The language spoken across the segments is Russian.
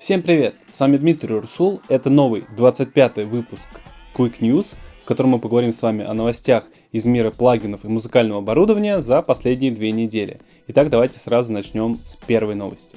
Всем привет! С вами Дмитрий Урсул. Это новый 25 выпуск Quick News, в котором мы поговорим с вами о новостях из мира плагинов и музыкального оборудования за последние две недели. Итак, давайте сразу начнем с первой новости.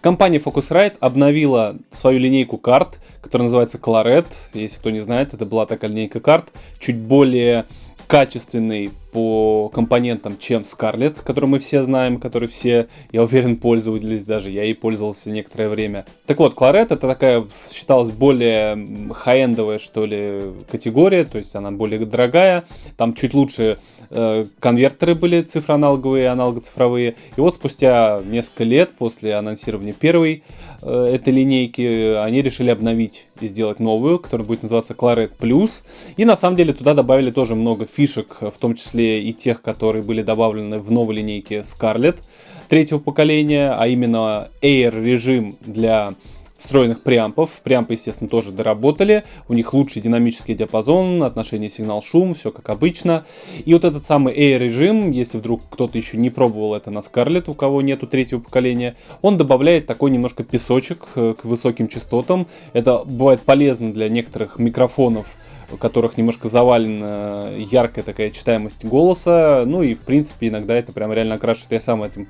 Компания Focusrite обновила свою линейку карт, которая называется Claret. Если кто не знает, это была такая линейка карт, чуть более качественный по компонентам, чем Scarlett, который мы все знаем, который все, я уверен, пользовались даже, я ей пользовался некоторое время. Так вот, Claret это такая считалась более хай-эндовая, что ли, категория, то есть она более дорогая, там чуть лучше э, конвертеры были цифроаналоговые, аналогоцифровые. И вот спустя несколько лет после анонсирования первой э, этой линейки они решили обновить и сделать новую, которая будет называться Claret Plus. И на самом деле туда добавили тоже много фишек, в том числе и тех, которые были добавлены в новой линейке Scarlett третьего поколения, а именно Air режим для встроенных преампов. Преампы, естественно, тоже доработали. У них лучший динамический диапазон, отношение сигнал-шум, все как обычно. И вот этот самый A-режим, если вдруг кто-то еще не пробовал это на Scarlett, у кого нету третьего поколения, он добавляет такой немножко песочек э, к высоким частотам. Это бывает полезно для некоторых микрофонов, у которых немножко завалена яркая такая читаемость голоса. Ну и, в принципе, иногда это прям реально окрашивает. Я сам этим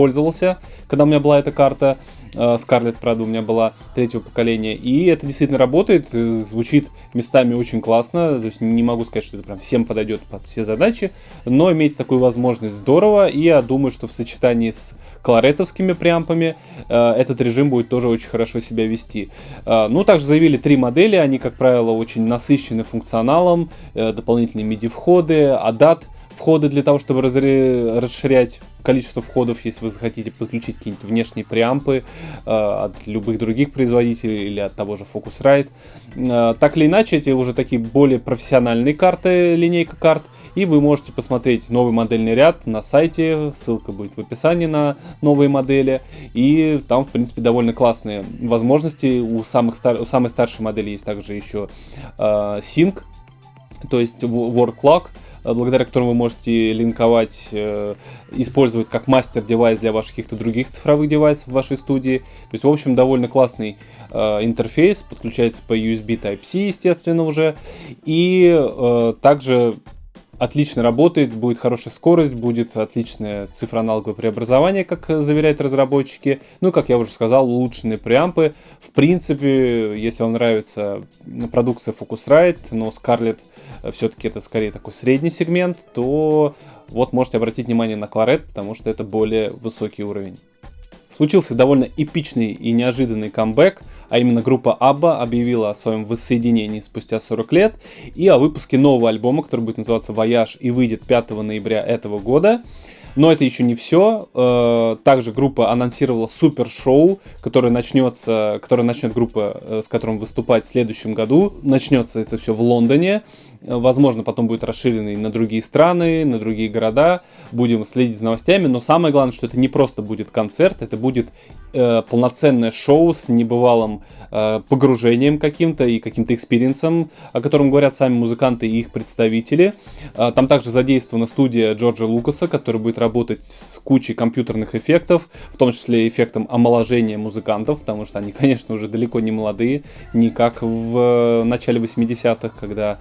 пользовался, когда у меня была эта карта. Э, Scarlett, правда, у меня была третьего поколения. И это действительно работает, э, звучит местами очень классно. То есть не могу сказать, что это прям всем подойдет под все задачи, но иметь такую возможность здорово. И я думаю, что в сочетании с кларетовскими преампами э, этот режим будет тоже очень хорошо себя вести. Ну, также заявили три модели, они, как правило, очень насыщены функционалом, дополнительные MIDI-входы, ADAT — входы для того, чтобы расширять количество входов, если вы захотите подключить какие-нибудь внешние преампы э, от любых других производителей или от того же Focusrite. Э, так или иначе, эти уже такие более профессиональные карты, линейка карт, и вы можете посмотреть новый модельный ряд на сайте, ссылка будет в описании на новые модели, и там, в принципе, довольно классные возможности. У, самых стар... у самой старшей модели есть также еще э, Sync, то есть Work Clock, благодаря которому вы можете линковать, э, использовать как мастер-девайс для ваших каких-то других цифровых девайсов в вашей студии. То есть, в общем, довольно классный э, интерфейс, подключается по USB Type-C, естественно, уже. И также отлично работает, будет хорошая скорость, будет отличное цифроаналоговое преобразование, как заверяют разработчики. Ну, как я уже сказал, улучшенные преампы. В принципе, если вам нравится продукция Focusrite, но Scarlett все-таки это скорее такой средний сегмент, то вот можете обратить внимание на Clarett, потому что это более высокий уровень. Случился довольно эпичный и неожиданный камбэк, а именно группа ABBA объявила о своем воссоединении спустя 40 лет и о выпуске нового альбома, который будет называться «Voyage» и выйдет 5 ноября этого года. Но это еще не все. Э, также группа анонсировала супер шоу, которое начнется, которое начнет группа, э, с которым выступать в следующем году. Начнется это все в Лондоне. Возможно, потом будет расширенный на другие страны, на другие города. Будем следить за новостями. Но самое главное, что это не просто будет концерт, это будет э, полноценное шоу с небывалым э, погружением каким-то и каким-то experience ом, о котором говорят сами музыканты и их представители. Э, там также задействована студия Джорджа Лукаса, который будет работать с кучей компьютерных эффектов, в том числе эффектом омоложения музыкантов, потому что они, конечно, уже далеко не молодые, не как в э, начале 80-х, когда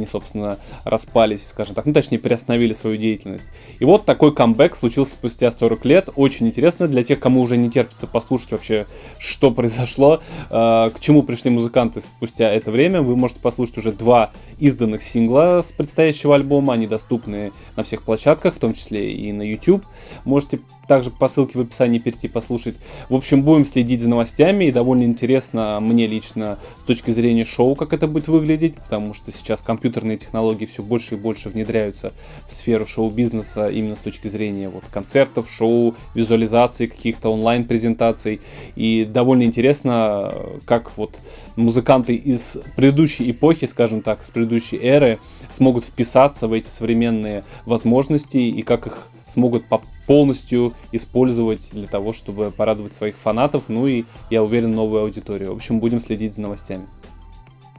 они, собственно, распались, скажем так, ну, точнее, приостановили свою деятельность. И вот такой камбэк случился спустя 40 лет. Очень интересно для тех, кому уже не терпится послушать вообще, что произошло, э, к чему пришли музыканты спустя это время. Вы можете послушать уже два изданных сингла с предстоящего альбома. Они доступны на всех площадках, в том числе и на YouTube. Можете также по ссылке в описании перейти послушать. В общем, будем следить за новостями, и довольно интересно мне лично с точки зрения шоу, как это будет выглядеть, потому что сейчас компьютерные технологии все больше и больше внедряются в сферу шоу-бизнеса именно с точки зрения вот, концертов, шоу, визуализации каких-то онлайн-презентаций. И довольно интересно, как вот музыканты из предыдущей эпохи, скажем так, с предыдущей эры, смогут вписаться в эти современные возможности и как их смогут полностью использовать для того, чтобы порадовать своих фанатов, ну и, я уверен, новую аудиторию. В общем, будем следить за новостями.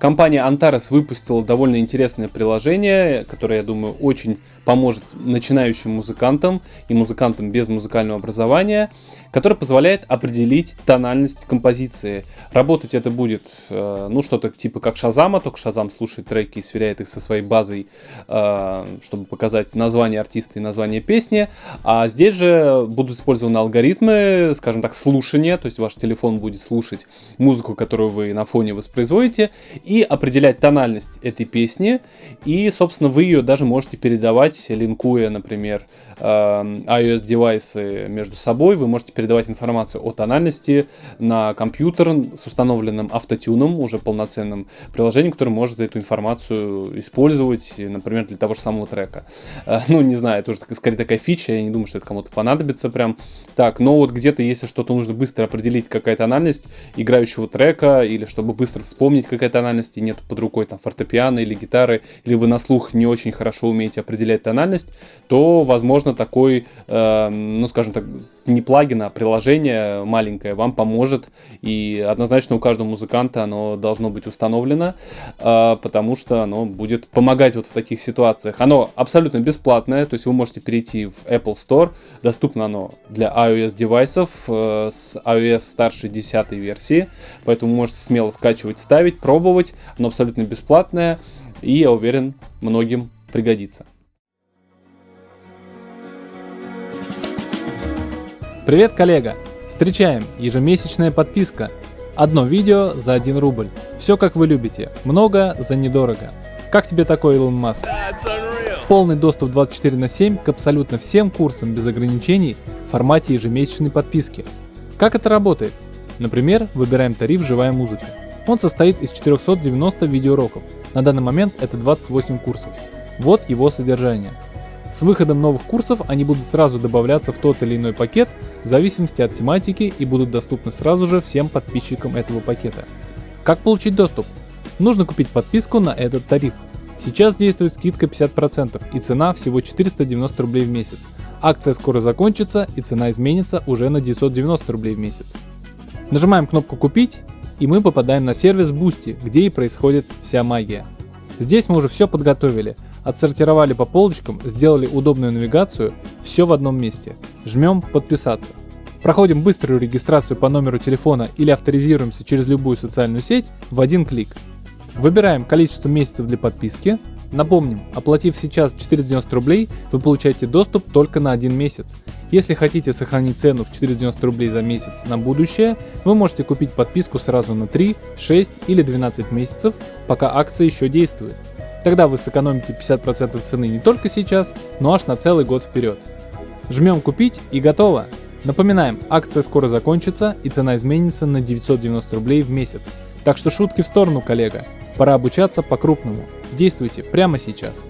Компания Antares выпустила довольно интересное приложение, которое, я думаю, очень поможет начинающим музыкантам и музыкантам без музыкального образования, которое позволяет определить тональность композиции. Работать это будет, э, ну, что-то типа как Шазама, только Шазам слушает треки и сверяет их со своей базой, э, чтобы показать название артиста и название песни. А здесь же будут использованы алгоритмы, скажем так, слушания, то есть ваш телефон будет слушать музыку, которую вы на фоне воспроизводите, и определять тональность этой песни, и, собственно, вы ее даже можете передавать, линкуя, например, э, iOS-девайсы между собой, вы можете передавать информацию о тональности на компьютер с установленным автотюном, уже полноценным приложением, которое может эту информацию использовать, например, для того же самого трека. Э, ну, не знаю, это уже скорее такая фича, я не думаю, что это кому-то понадобится прям. Так, но вот где-то, если что-то нужно быстро определить, какая тональность играющего трека, или чтобы быстро вспомнить, какая тональность, тональности, нет под рукой там фортепиано или гитары, или вы на слух не очень хорошо умеете определять тональность, то, возможно, такой, э, ну, скажем так, не плагин, а приложение маленькое вам поможет, и однозначно у каждого музыканта оно должно быть установлено, э, потому что оно будет помогать вот в таких ситуациях. Оно абсолютно бесплатное, то есть вы можете перейти в Apple Store, доступно оно для iOS девайсов э, с iOS старшей 10 версии, поэтому можете смело скачивать, ставить, пробовать. Оно абсолютно бесплатное и, я уверен, многим пригодится. Привет, коллега! Встречаем! Ежемесячная подписка. Одно видео за 1 рубль. Все как вы любите. Много за недорого. Как тебе такой Илон Маск? Полный доступ 24 на 7 к абсолютно всем курсам без ограничений в формате ежемесячной подписки. Как это работает? Например, выбираем тариф «Живая музыка». Он состоит из 490 видеоуроков. На данный момент это 28 курсов. Вот его содержание. С выходом новых курсов они будут сразу добавляться в тот или иной пакет в зависимости от тематики и будут доступны сразу же всем подписчикам этого пакета. Как получить доступ? Нужно купить подписку на этот тариф. Сейчас действует скидка 50% и цена всего 490 рублей в месяц. Акция скоро закончится и цена изменится уже на 990 рублей в месяц. Нажимаем кнопку «Купить» и мы попадаем на сервис Boosty, где и происходит вся магия. Здесь мы уже все подготовили, отсортировали по полочкам, сделали удобную навигацию, все в одном месте. Жмем «Подписаться». Проходим быструю регистрацию по номеру телефона или авторизируемся через любую социальную сеть в один клик. Выбираем количество месяцев для подписки. Напомним, оплатив сейчас 490 рублей, вы получаете доступ только на один месяц. Если хотите сохранить цену в 490 рублей за месяц на будущее, вы можете купить подписку сразу на 3, 6 или 12 месяцев, пока акция еще действует. Тогда вы сэкономите 50% цены не только сейчас, но аж на целый год вперед. Жмем купить и готово. Напоминаем, акция скоро закончится и цена изменится на 990 рублей в месяц. Так что шутки в сторону, коллега. Пора обучаться по-крупному. Действуйте прямо сейчас.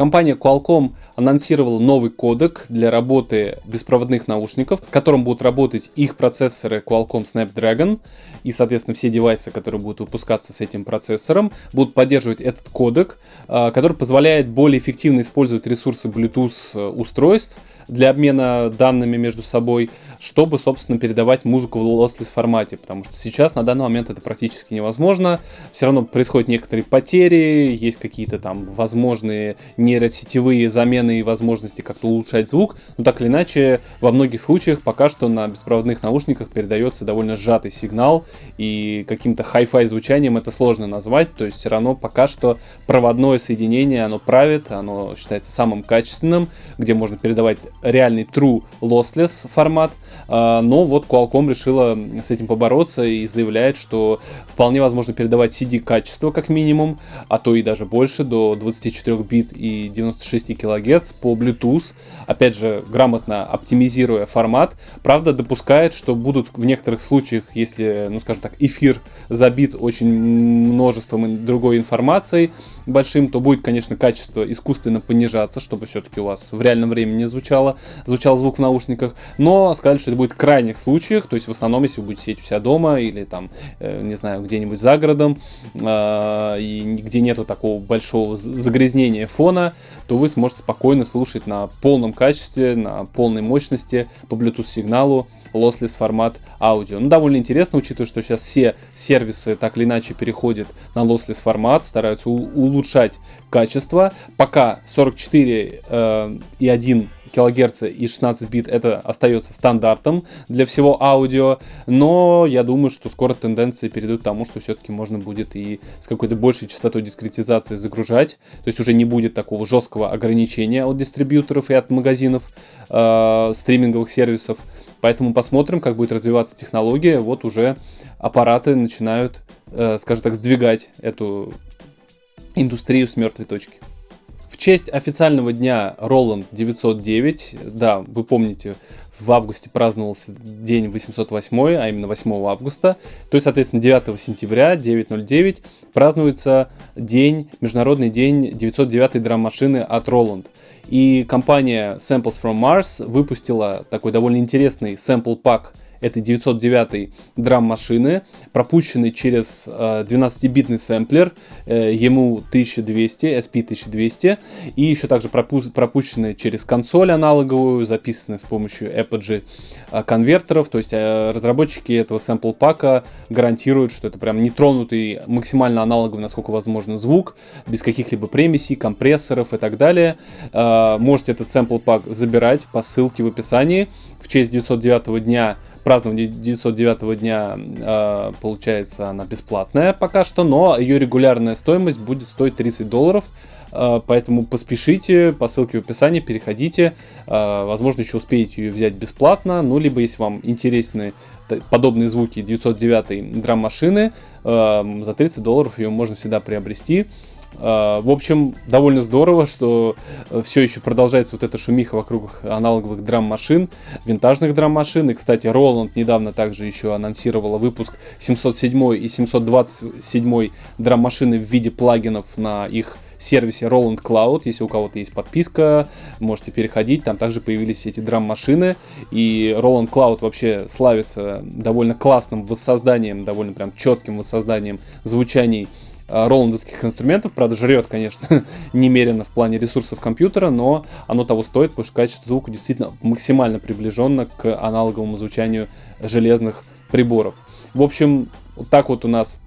Компания Qualcomm анонсировала новый кодек для работы беспроводных наушников, с которым будут работать их процессоры Qualcomm Snapdragon. И, соответственно, все девайсы, которые будут выпускаться с этим процессором, будут поддерживать этот кодек, а, который позволяет более эффективно использовать ресурсы Bluetooth э, устройств для обмена данными между собой, чтобы, собственно, передавать музыку в lossless формате, потому что сейчас на данный момент это практически невозможно. Все равно происходят некоторые потери, есть какие-то там возможные нейросетевые замены и возможности как-то улучшать звук, но так или иначе, во многих случаях пока что на беспроводных наушниках передается довольно сжатый сигнал, и каким-то хай-фай звучанием это сложно назвать, то есть все равно пока что проводное соединение, оно правит, оно считается самым качественным, где можно передавать реальный true lossless формат, а, но вот Qualcomm решила с этим побороться и заявляет, что вполне возможно передавать CD качество как минимум, а то и даже больше, до 24 бит и 96 кГц по Bluetooth, опять же, грамотно оптимизируя формат, правда допускает, что будут в некоторых случаях, если, ну скажем так, эфир забит очень множеством другой информации большим, то будет, конечно, качество искусственно понижаться, чтобы все-таки у вас в реальном времени звучало, звучало, звучал звук в наушниках, но сказали, что это будет в крайних случаях, то есть в основном, если вы будете сидеть у себя дома или там, э, не знаю, где-нибудь за городом, э, и где нету такого большого загрязнения фона, то вы сможете спокойно слушать на полном качестве, на полной мощности по Bluetooth сигналу lossless формат аудио. Ну, довольно интересно, учитывая, что сейчас все сервисы так или иначе переходят на lossless формат, стараются улучшать качество. Пока 44 э, и 1 килогерца и 16 бит это остается стандартом для всего аудио, но я думаю, что скоро тенденции перейдут к тому, что все-таки можно будет и с какой-то большей частотой дискретизации загружать, то есть уже не будет такого жесткого ограничения от дистрибьюторов и от магазинов э, стриминговых сервисов, поэтому посмотрим, как будет развиваться технология, вот уже аппараты начинают, э, скажем так, сдвигать эту индустрию с мертвой точки честь официального дня Roland 909, да, вы помните, в августе праздновался день 808, а именно 8 августа, то есть, соответственно, 9 сентября, 909, празднуется день, международный день 909 драм-машины от Roland. И компания Samples from Mars выпустила такой довольно интересный sample пак этой 909 драм-машины, пропущенный через э, 12-битный сэмплер э, ему 1200, SP 1200, и еще также пропу пропущенный через консоль аналоговую, записанный с помощью Apogee э, конвертеров, то есть э, разработчики этого сэмпл пака гарантируют, что это прям нетронутый, максимально аналоговый, насколько возможно, звук, без каких-либо премисей, компрессоров и так далее. Э, можете этот сэмпл пак забирать по ссылке в описании. В честь 909 дня празднование 909 дня, э, получается, она бесплатная пока что, но ее регулярная стоимость будет стоить 30 долларов. Э, поэтому поспешите, по ссылке в описании переходите. Э, возможно, еще успеете ее взять бесплатно. Ну, либо, если вам интересны подобные звуки 909 драм-машины, за 30 долларов ее можно всегда приобрести. В общем, довольно здорово, что все еще продолжается вот эта шумиха вокруг аналоговых драм-машин, винтажных драм-машин. И, кстати, Roland недавно также еще анонсировала выпуск 707 и 727 драм-машины в виде плагинов на их сервисе Roland Cloud. Если у кого-то есть подписка, можете переходить. Там также появились эти драм-машины. И Roland Cloud вообще славится довольно классным воссозданием, довольно прям четким воссозданием звучаний а, роландовских инструментов. Правда, жрет, конечно, немерено в плане ресурсов компьютера, но оно того стоит, потому что качество звука действительно максимально приближенно к аналоговому звучанию железных приборов. В общем, вот так вот у нас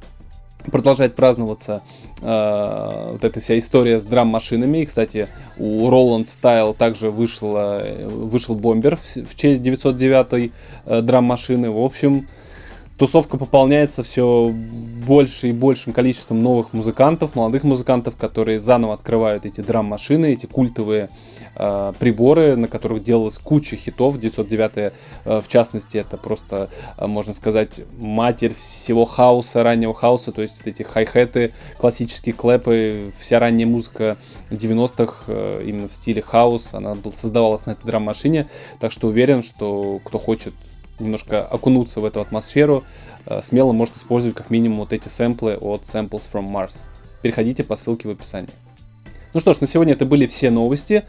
продолжает праздноваться э, вот эта вся история с драм-машинами. И, кстати, у Roland Style также вышла, вышел бомбер в, в честь 909 э, драм-машины. В общем, тусовка пополняется все больше и большим количеством новых музыкантов, молодых музыкантов, которые заново открывают эти драм-машины, эти культовые э, приборы, на которых делалась куча хитов. 909 э, в частности, это просто, э, можно сказать, матерь всего хаоса, раннего хаоса, то есть эти хай-хеты, классические клэпы, вся ранняя музыка 90-х э, именно в стиле хаос, она создавалась на этой драм-машине, так что уверен, что кто хочет немножко окунуться в эту атмосферу, э, смело может использовать как минимум вот эти сэмплы от Samples from Mars. Переходите по ссылке в описании. Ну что ж, на сегодня это были все новости.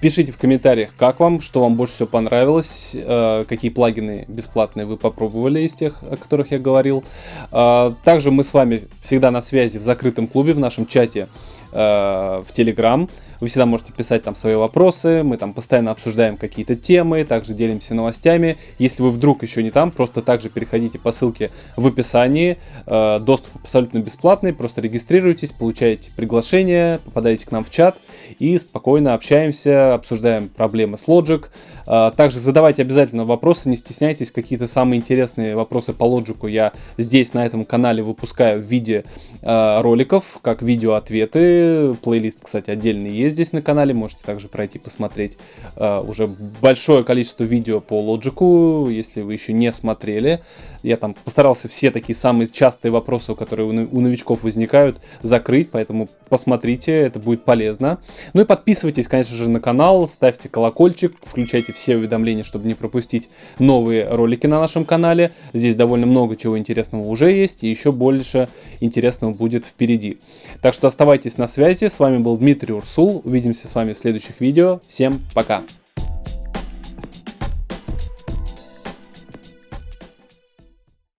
Пишите в комментариях, как вам, что вам больше всего понравилось, э, какие плагины бесплатные вы попробовали из тех, о которых я говорил. Э, также мы с вами всегда на связи в закрытом клубе, в нашем чате в Telegram. Вы всегда можете писать там свои вопросы, мы там постоянно обсуждаем какие-то темы, также делимся новостями. Если вы вдруг еще не там, просто также переходите по ссылке в описании. Э, доступ абсолютно бесплатный, просто регистрируйтесь, получаете приглашение, попадаете к нам в чат и спокойно общаемся, обсуждаем проблемы с Logic. Э, также задавайте обязательно вопросы, не стесняйтесь, какие-то самые интересные вопросы по Logic я здесь на этом канале выпускаю в виде роликов, как видео-ответы, Плейлист, кстати, отдельный есть здесь на канале. Можете также пройти посмотреть uh, уже большое количество видео по Logic, если вы еще не смотрели. Я там постарался все такие самые частые вопросы, которые у, новичков возникают, закрыть, поэтому посмотрите, это будет полезно. Ну и подписывайтесь, конечно же, на канал, ставьте колокольчик, включайте все уведомления, чтобы не пропустить новые ролики на нашем канале. Здесь довольно много чего интересного уже есть, и еще больше интересного будет впереди. Так что оставайтесь на связи. С вами был Дмитрий Урсул. Увидимся с вами в следующих видео. Всем пока!